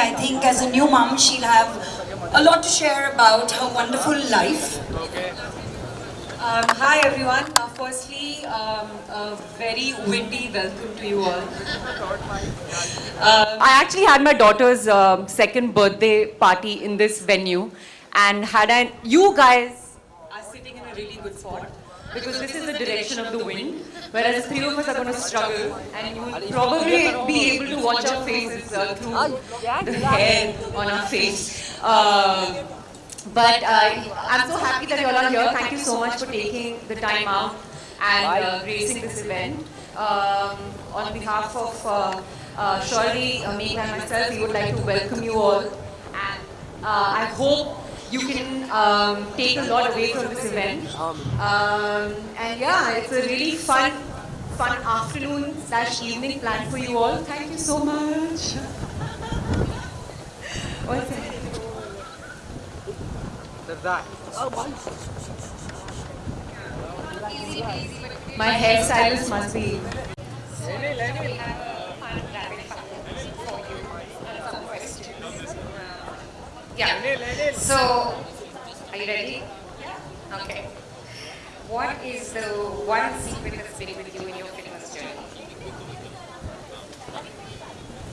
I think as a new mom, she'll have a lot to share about her wonderful life. Um, hi everyone. Uh, firstly, um, a very windy welcome to you all. Um, I actually had my daughter's um, second birthday party in this venue, and had an you guys are sitting in a really good spot because this is the direction of the wind, whereas the three of us are going to struggle, and you will probably be able to watch our faces uh, through the hair on our face. Um, but uh, I'm so happy that you all are here. Thank you so much for taking the time out and uh, gracing this event. Um, on behalf of uh, uh, Shorty, uh, Megha and myself, we would like to welcome you all. And uh, I hope you can um, take a lot away from this event. Um, and yeah, it's a really fun, fun afternoon slash evening plan for you all. Thank you so much. What's that? My hairstylist must be. So, are you ready? Yeah. Okay. What is the one secret that's been with you in your fitness journey?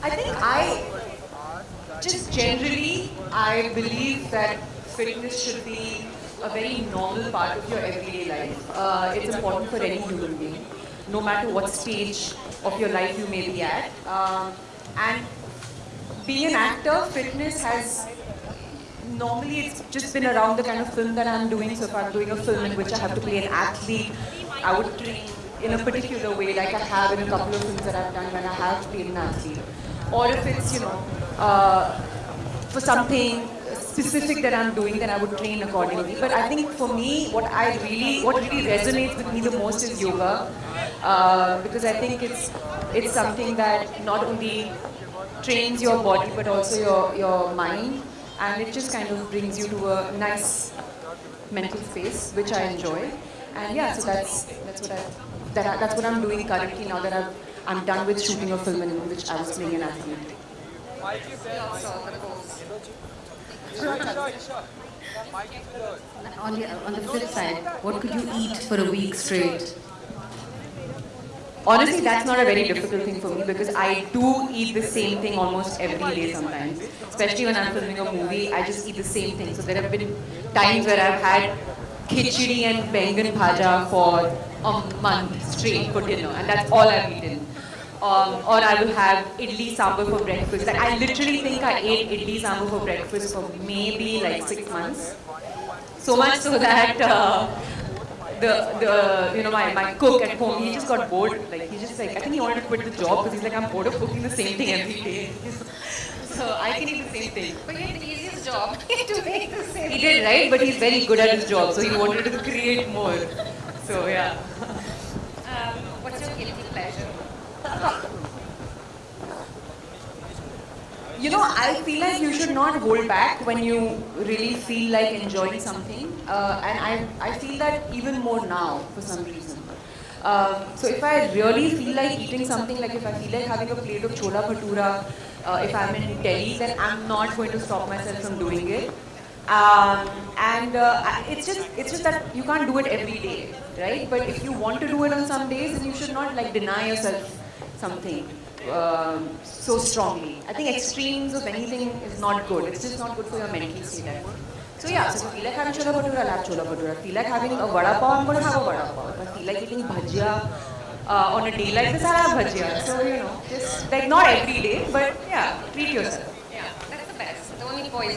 I think I, just generally, I believe that fitness should be a very normal part of your everyday life. Uh, it's important for any human being, no matter what stage of your life you may be at. Um, and being an actor, fitness has normally it's just been around the kind of film that I'm doing. So if I'm doing a film in which I have to play an athlete, I would train in a particular way, like I have in a couple of films that I've done when I have played an athlete. Or if it's, you know, uh, for something specific that I'm doing, then I would train accordingly. But I think for me, what I really, what really resonates with me the most is yoga, uh, because I think it's it's something that not only trains your body but also your your mind, and it just kind of brings you to a nice mental space, which I enjoy. And yeah, so that's that's what I that I, that's what I'm doing currently now that I've, I'm done with shooting a film in which I was playing an athlete. On the, on the flip side, what could you eat for a week straight? Honestly, that's not a very difficult thing for me because I do eat the same thing almost every day sometimes. Especially when I'm filming a movie, I just eat the same thing. So there have been times where I've had khichdi and bengan bhaja for a month straight for dinner and that's all I've eaten. Um, or I will have idli sambar for breakfast. Like I literally think I ate idli sambar for breakfast for maybe like six months. So much so that uh, the the you know my, my cook at home he just got bored. Like he just like I think he wanted to quit the job because he's like I'm bored of cooking the same thing every day. So I can eat the same thing. But you had the easiest job to make the same. He did right, but he's very good at his job, so he wanted to create more. So yeah. Um, what's your guilty pleasure? You know, I feel like you should not hold back when you really feel like enjoying something. Uh, and I, I feel that even more now for some reason. Um, so if I really feel like eating something, like if I feel like having a plate of chola bhatura, uh, if I'm in Delhi, then I'm not going to stop myself from doing it. Um, and uh, it's just it's just that you can't do it every day, right? But if you want to do it on some days, then you should not like deny yourself something um, so strongly. I think extremes of anything is not good. It's just not good for your mental state. So yeah, so Tilak I having chola bhatura, have chola bhatura. I like having a vada pav, I'm going to have a vada pav. But Tilak eating bhajia uh, on a day like this, I'll have bhajia. So you know, just like not every day, but yeah, treat yourself. Yeah, that's the best. The only poison